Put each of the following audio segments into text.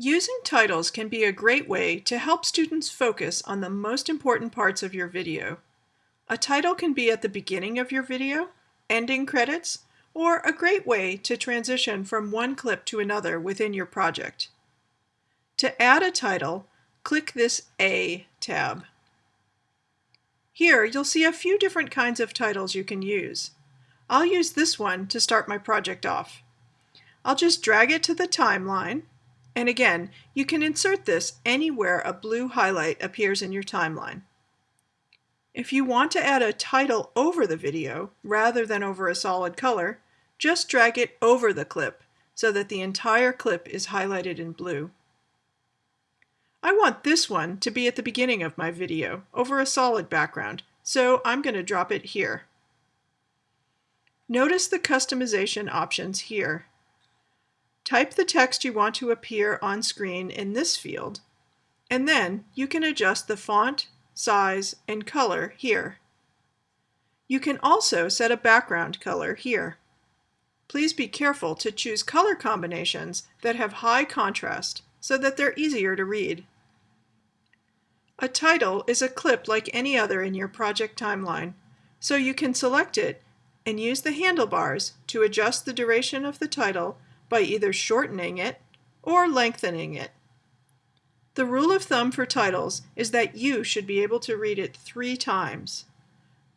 Using titles can be a great way to help students focus on the most important parts of your video. A title can be at the beginning of your video, ending credits, or a great way to transition from one clip to another within your project. To add a title, click this A tab. Here you'll see a few different kinds of titles you can use. I'll use this one to start my project off. I'll just drag it to the timeline, and again, you can insert this anywhere a blue highlight appears in your timeline. If you want to add a title over the video, rather than over a solid color, just drag it over the clip so that the entire clip is highlighted in blue. I want this one to be at the beginning of my video, over a solid background, so I'm going to drop it here. Notice the customization options here. Type the text you want to appear on screen in this field, and then you can adjust the font, size, and color here. You can also set a background color here. Please be careful to choose color combinations that have high contrast so that they're easier to read. A title is a clip like any other in your project timeline, so you can select it and use the handlebars to adjust the duration of the title by either shortening it or lengthening it. The rule of thumb for titles is that you should be able to read it three times.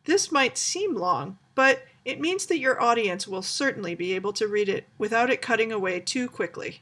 This might seem long, but it means that your audience will certainly be able to read it without it cutting away too quickly.